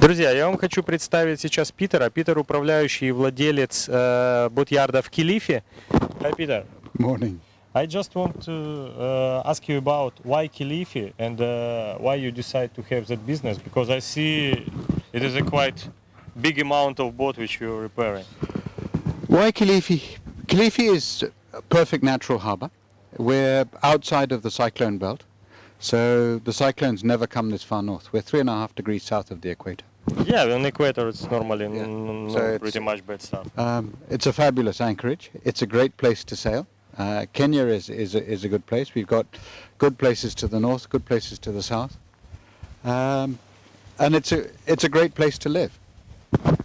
Друзья, я вам хочу представить сейчас Питера. Питер управляющий и владелец э, бот-ярда в Килифе. Hi, Peter. Morning. I just want to uh, ask you about why Kilifi and uh, why you decide to have that business because I see it is a quite big amount of boat which you're repairing. Why Kilifi? Kilifi is a perfect natural harbour. We're outside of the cyclone belt, so the cyclones never come this far north. We're three and a half degrees south of the equator. Yeah, on equator it's normally Yeah. n- So it's- pretty much bad stuff. Um, it's a fabulous anchorage. It's a great place to sail. Uh, Kenya is, is, a, is a good place. We've got good places to the north, good places to the south. Um, and it's a, it's a great place to live.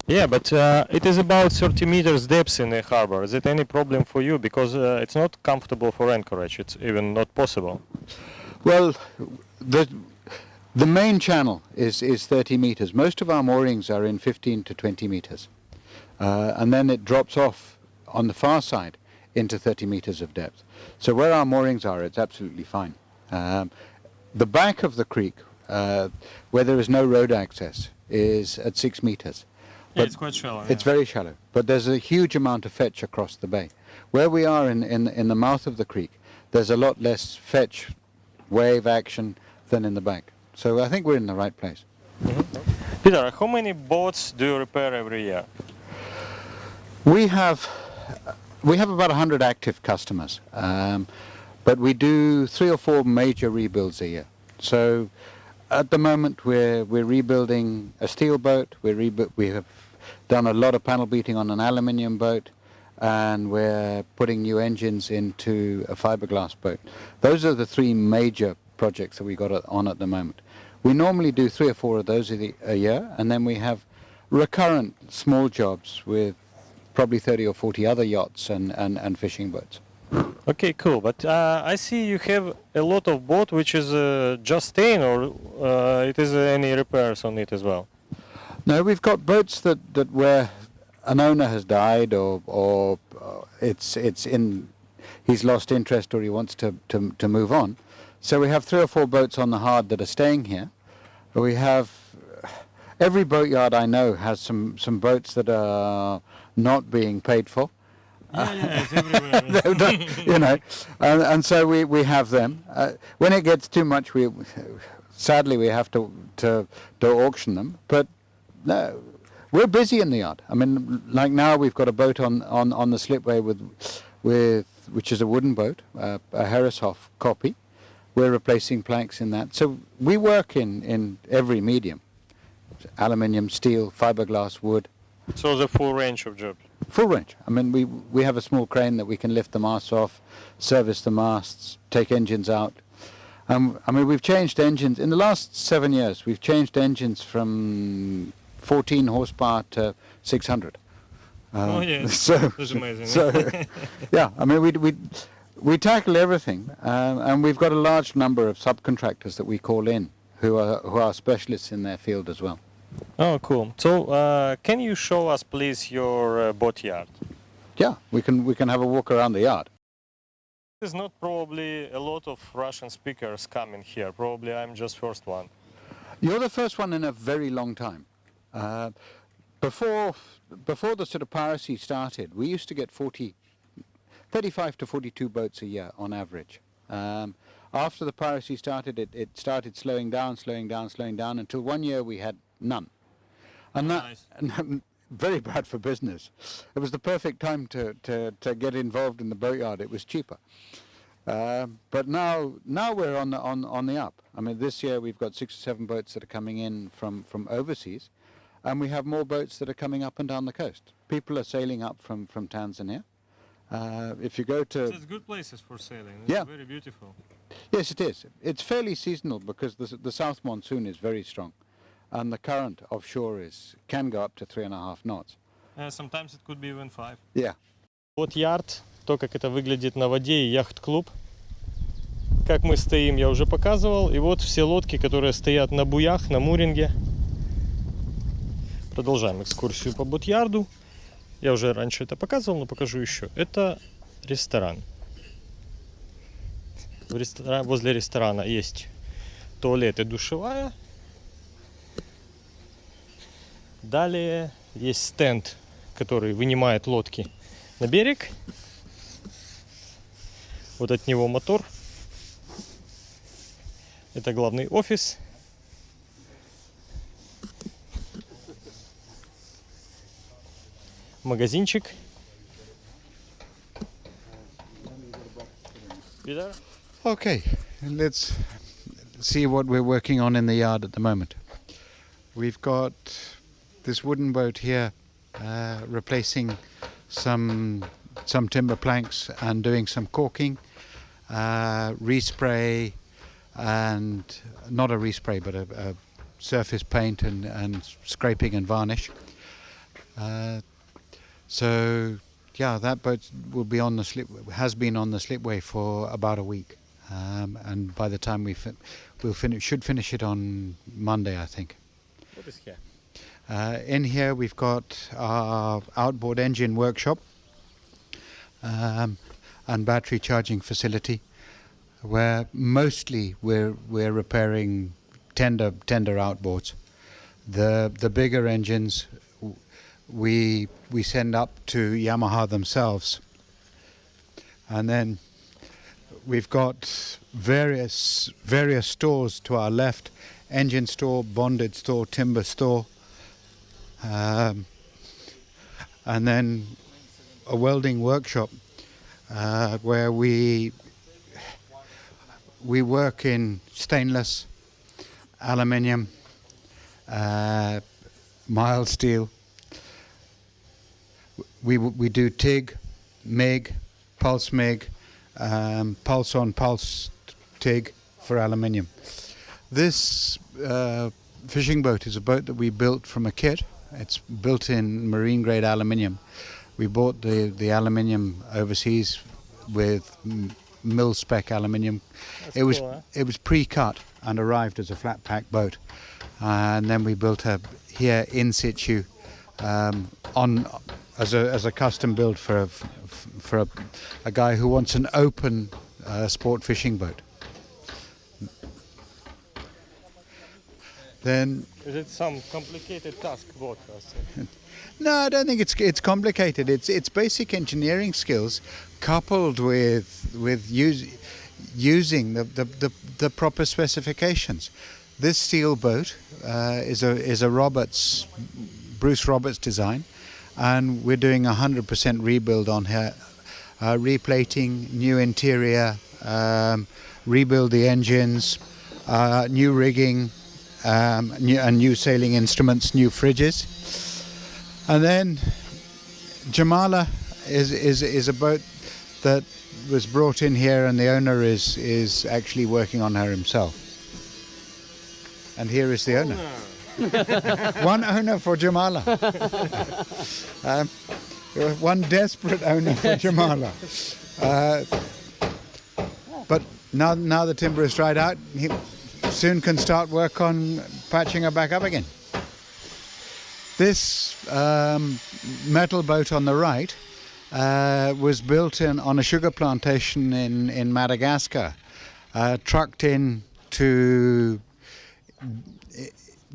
Yeah, but uh, it is about 30 meters depth in the harbor. Is it any problem for you? Because uh, it's not comfortable for anchorage. It's even not possible. Well, the the main channel is is 30 meters. Most of our moorings are in 15 to 20 meters, uh, and then it drops off on the far side into 30 meters of depth. So where our moorings are, it's absolutely fine. Um, the back of the creek, uh, where there is no road access, is at six meters. But it's quite shallow. It's very shallow, but there's a huge amount of fetch across the bay. Where we are in, in, in the mouth of the creek, there's a lot less fetch, wave action than in the back. So I think we're in the right place. Peter, how many boats do you repair every year? We have we have about 100 active customers, um, but we do three or four major rebuilds a year. So at the moment we're we're rebuilding a steel boat. We're rebu- we have done a lot of panel beating on an aluminium boat, and we're putting new engines into a fiberglass boat. Those are the three major projects that we got on at the moment. We normally do three or four of those a, the- a year, and then we have recurrent small jobs with probably 30 or 40 other yachts and, and, and fishing boats. Okay, cool. But uh, I see you have a lot of boat which is uh, just staying, or uh, it is uh, any repairs on it as well. No, we've got boats that, that where an owner has died or, or uh, it's, it's in, he's lost interest or he wants to, to, to move on. So we have three or four boats on the hard that are staying here. We have, every boatyard I know has some, some boats that are not being paid for. Yeah, yeah, it's everywhere. You know, and, and so we, we have them. Uh, when it gets too much, we sadly we have to, to to auction them. But no, we're busy in the yard. I mean, like now we've got a boat on, on, on the slipway with with which is a wooden boat, uh, a Herreshoff copy. We're replacing planks in that. So we work in, in every medium: aluminium, steel, fiberglass, wood. so the full range of jobs. Full range. I mean, we we have a small crane that we can lift the masts off, service the masts, take engines out. Um, I mean, we've changed engines in the last seven years. We've changed engines from 14 horsepower to 600. Oh, Uh, yeah. So That's amazing. so yeah, I mean, we we we tackle everything, um, and we've got a large number of subcontractors that we call in who are who are specialists in their field as well. Oh, cool. So, uh, can you show us, please, your uh, boat yard? Yeah, we can we can have a walk around the yard. There's not probably a lot of Russian speakers coming here. Probably I'm just first one. You're the first one in a very long time. Uh, before, before the sort of piracy started, we used to get 40, 35 to 42 boats a year on average. Um, after the piracy started, it, it started slowing down, slowing down, slowing down until one year we had none. And that, Nice. and very bad for business. It was the perfect time to, to, to get involved in the boatyard. It was cheaper. Um, but now, now we're on the on on the up. I mean, this year we've got six or seven boats that are coming in from from overseas, and we have more boats that are coming up and down the coast. People are sailing up from from Tanzania. Uh, if you go to good places for sailing. Yeah. very beautiful. yes, it is. It's fairly seasonal because the the south monsoon is very strong, and the current offshore is can go up to three and a half knots. Uh, sometimes it could be even five. Yeah. Вот ярд, то, как это выглядит на воде, и яхт-клуб. Как мы стоим, я уже показывал. И вот все лодки, которые стоят на буях, на муринге. Продолжаем экскурсию по бот-ярду. Я уже раньше это показывал, но покажу еще. Это ресторан. В рестора- Возле ресторана есть туалет и душевая. Далее есть стенд, который вынимает лодки на берег. Вот от него мотор. Это главный офис. Магазинчик. Видар? Okay, let's see what we're working on in the yard at the moment. We've got this wooden boat here uh, replacing some some timber planks and doing some caulking, uh, respray, and not a respray but a, a surface paint and, and scraping and varnish. Uh, so yeah, that boat will be on the slip has been on the slipway for about a week, um, and by the time we fi- we'll finish should finish it on Monday, I think. What is here? Uh, in here we've got our outboard engine workshop um, and battery charging facility, where mostly we're we're repairing tender tender outboards. The the bigger engines we we send up to Yamaha themselves, and then we've got various various stores to our left: engine store, bonded store, timber store. Um, and then a welding workshop uh, where we we work in stainless, aluminium, uh, mild steel. We we do TIG, MIG, pulse MIG, um, pulse on pulse TIG for aluminium. This uh, fishing boat is a boat that we built from a kit. It's built in marine grade aluminium. We bought the, the aluminium overseas with mill spec aluminium. That's it was cool, huh? it was pre-cut and arrived as a flat pack boat, and then we built her here in situ um, on as a as a custom build for a, for a, a guy who wants an open uh, sport fishing boat. Then Is it some complicated task boat? No, I don't think it's it's complicated. It's it's basic engineering skills coupled with with use, using the, the, the, the proper specifications. This steel boat uh, is a is a Roberts Bruce Roberts design, and we're doing a hundred percent rebuild on her, uh, replating, new interior, um, rebuild the engines, uh, new rigging, um, new, and new sailing instruments, new fridges. And then Jamala is, is, is a boat that was brought in here and the owner is, is actually working on her himself. And here is the owner. One owner for Jamala. um, one desperate owner for Jamala. Uh, but now, now the timber is dried out, he soon can start work on patching her back up again. This um, metal boat on the right uh, was built in on a sugar plantation in, in Madagascar, uh, trucked in to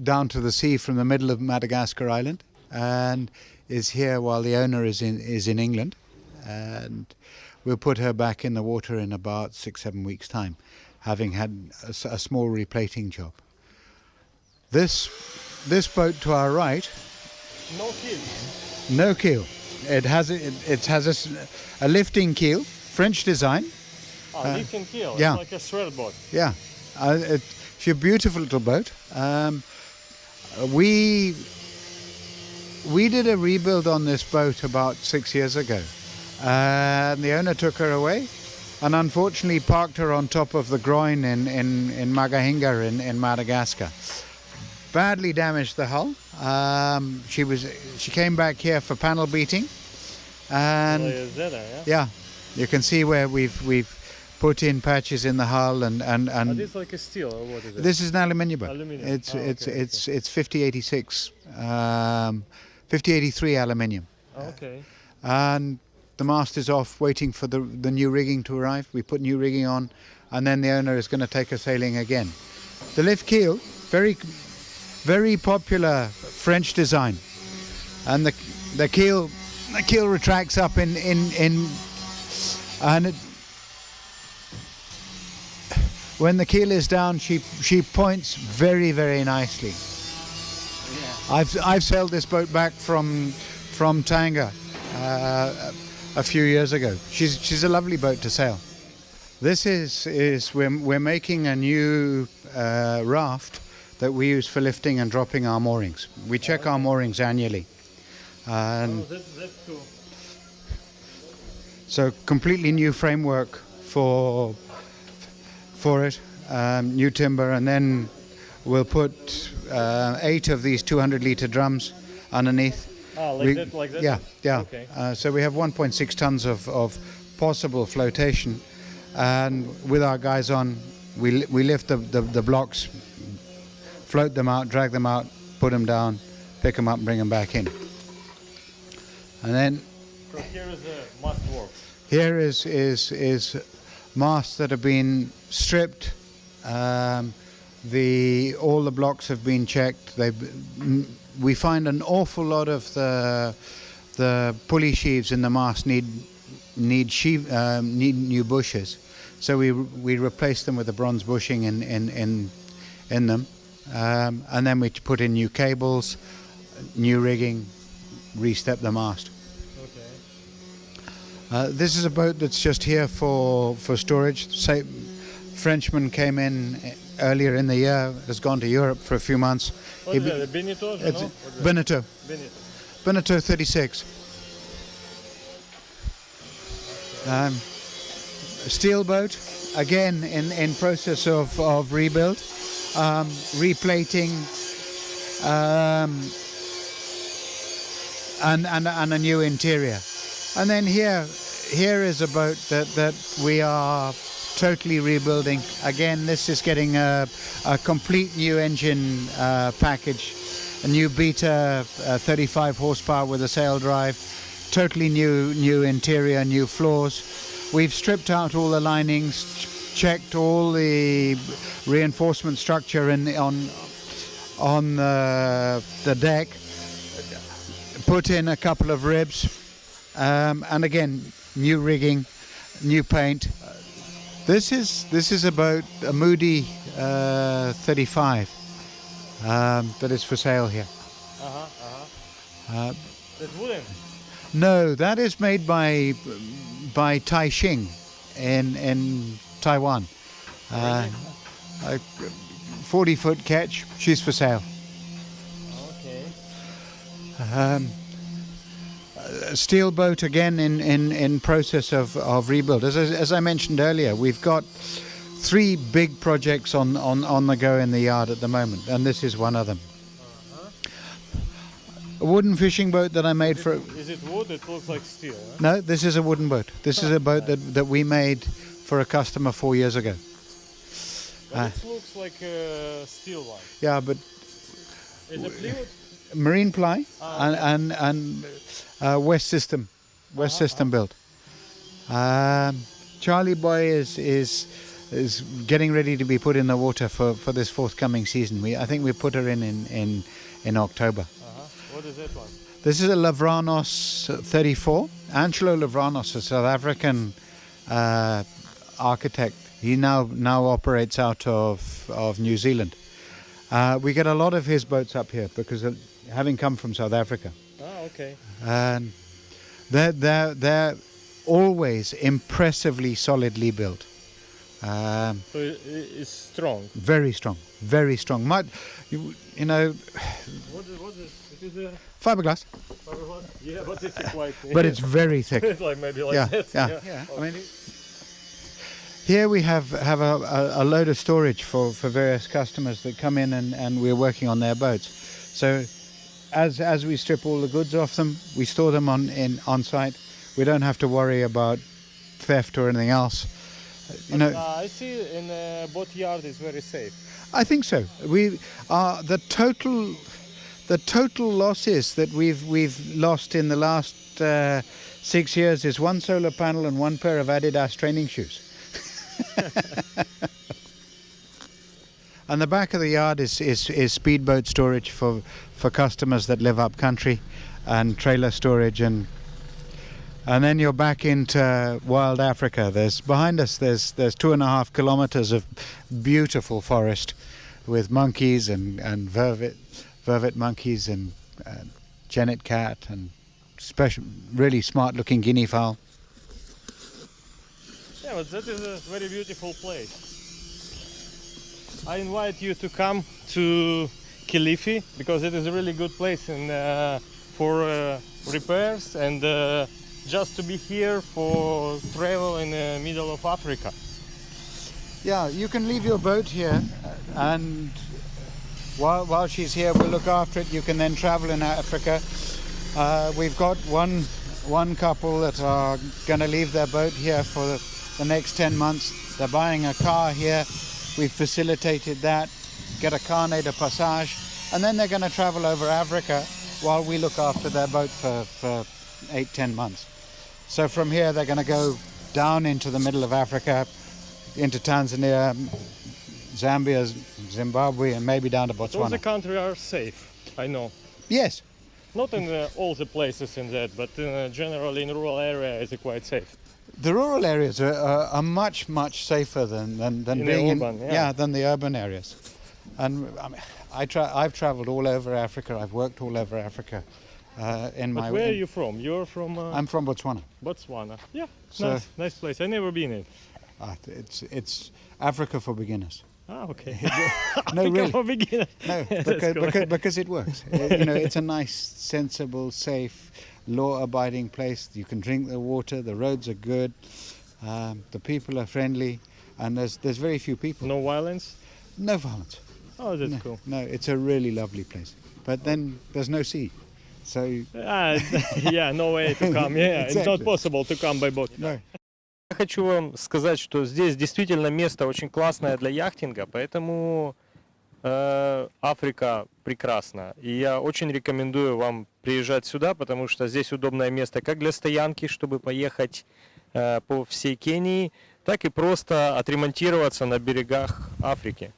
down to the sea from the middle of Madagascar Island, and is here while the owner is in is in England, and we'll put her back in the water in about six seven weeks time, having had a small replating job. This this boat to our right No keel. no keel. It has a, it, it has a, a lifting keel, French design. Ah, Uh, lifting keel. yeah. It's like a swell boat. Yeah, uh, it, she's a beautiful little boat. Um, we we did a rebuild on this boat about six years ago, and the owner took her away, and unfortunately parked her on top of the groin in in in Mahajanga in, in Madagascar. Badly damaged the hull. Um, she was she came back here for panel beating, and a yeah? yeah, you can see where we've we've put in patches in the hull and and and this like a steel or what is it? this is an aluminium boat. Aluminium. It's Oh, it's okay, it's it's 5086, um, 5083 aluminium, Oh, okay. and the mast is off, waiting for the the new rigging to arrive. We put new rigging on, and then the owner is going to take us sailing again. The lift keel, very very popular French design, and the the keel the keel retracts up in in in and it, when the keel is down, she she points very very nicely. I've I've sailed this boat back from from Tanga uh, a few years ago. She's she's a lovely boat to sail. This is is we're we're making a new uh, raft that we use for lifting and dropping our moorings. We check our moorings annually, and that's, that's cool. so completely new framework for for it, um, new timber, and then we'll put uh, eight of these 200 liter drums underneath. Ah, like We- that, like that? Yeah, yeah. Okay. Uh, so we have 1.6 tons of, of possible flotation, and with our guys on, we li- we lift the, the, the blocks, float them out, drag them out, put them down, pick them up, and bring them back in. And then So here is a must work. here is is is masts that have been stripped. Um, the all the blocks have been checked. They we find an awful lot of the the pulley sheaves in the mast need need sheave, um, need new bushes. So we we replace them with a bronze bushing in in in, in them, um, and then we put in new cables, new rigging, re-step the mast. Uh, this is a boat that's just here for, for storage. Say, Frenchman came in uh, earlier in the year, has gone to Europe for a few months. What He is that? Benito? It's no? That? Beneteau, Benito. 36. Um, steel boat, again in, in process of, of rebuild, um, replating, um, and, and, and a new interior. And then here, here is a boat that, that we are totally rebuilding. Again, this is getting a, a complete new engine uh, package, a new Beta uh, 35 horsepower with a sail drive, totally new new interior, new floors. We've stripped out all the linings, ch- checked all the reinforcement structure in the, on on the, the deck, put in a couple of ribs, um, and again new rigging, new paint. This is this is about a Moody uh, 35 um, that is for sale here. Uh-huh, uh-huh. Uh, wooden. no, that is made by by Ta Shing in in Taiwan. Uh, a 40 foot ketch. She's for sale. Okay. Um, steel boat again in, in, in process of, of rebuild. As, I- as I mentioned earlier, we've got three big projects on, on, on the go in the yard at the moment, and this is one of them. A wooden fishing boat that I made Is for. it, is it wood? It looks like steel. Huh? No, this is a wooden boat. This is a boat that, that we made for a customer four years ago. But Ah. it looks like a steel one. Yeah, but Is it plywood? Marine ply and and, and uh, West System, West Uh-huh, System built. Um, Charlie Boy is is is getting ready to be put in the water for, for this forthcoming season. We I think we put her in in in, in October. Uh-huh. What is that one? This is a Lavranos 34. Angelo Lavranos, a South African uh, architect. He now now operates out of of New Zealand. Uh, we get a lot of his boats up here because having come from South Africa, Ah, okay. and they're they're they're always impressively solidly built. Um, So it, it- it's strong. very strong, very strong. Might you, you know What is, what is it? Is a fiberglass, fiberglass? Yeah, but it's quite. but it's very thick. it's like maybe like yeah, that. yeah, yeah. I mean, here we have have a, a, a load of storage for, for various customers that come in and, and we're working on their boats. So as as we strip all the goods off them, we store them on in on site. We don't have to worry about theft or anything else. You know, uh, I see in uh, boat yard is very safe. I think so. We are the total the total losses that we've we've lost in the last uh, six years is one solar panel and one pair of Adidas training shoes. And the back of the yard is, is, is speedboat storage for, for customers that live up country and trailer storage and and then you're back into wild Africa. There's behind us there's there's two and a half kilometers of beautiful forest with monkeys and, and vervet vervet monkeys and, and genet cat and special really smart looking guinea fowl. Yeah, but that is a very beautiful place. I invite you to come to Kilifi because it is a really good place in, uh, for uh, repairs and uh, just to be here for travel in the middle of Africa. Yeah, you can leave your boat here, uh, and while, while she's here, we'll look after it. You can then travel in Africa. Uh, we've got one one couple that are going to leave their boat here for the, the next 10 months. They're buying a car here. We've facilitated that, get a carnet de passage, and then they're going to travel over Africa while we look after their boat for, for eight, 10 months. So from here, they're going to go down into the middle of Africa, into Tanzania, Zambia, Zimbabwe, and maybe down to Botswana. All the countries are safe, I know. Yes, Not in uh, all the places in that, but uh, generally in rural area is quite safe. The rural areas are, are, are much, much safer than, than, than In the being urban, in, yeah. than the urban areas. And I mean, I tra- I've traveled all over Africa. I've worked all over Africa. Uh, in But my where are you from? You're from uh, I'm from Botswana. Botswana. Yeah, So- nice, nice place. I never been in. Uh, it's it's Africa for beginners. Ah, okay. No, really. No, because, because, because it works. You know, it's a nice, sensible, safe, law-abiding place. You can drink the water. The roads are good. Um, the people are friendly, and there's there's very few people. No violence. No violence. Oh, that's no, cool. no, it's a really lovely place. But then there's no sea, so Ah, yeah, no way to come. Yeah, it's not Exactly. possible to come by boat. no. Я хочу вам сказать, что здесь действительно место очень классное для яхтинга, поэтому э, Африка прекрасна. И я очень рекомендую вам приезжать сюда, потому что здесь удобное место как для стоянки, чтобы поехать э, по всей Кении, так и просто отремонтироваться на берегах Африки.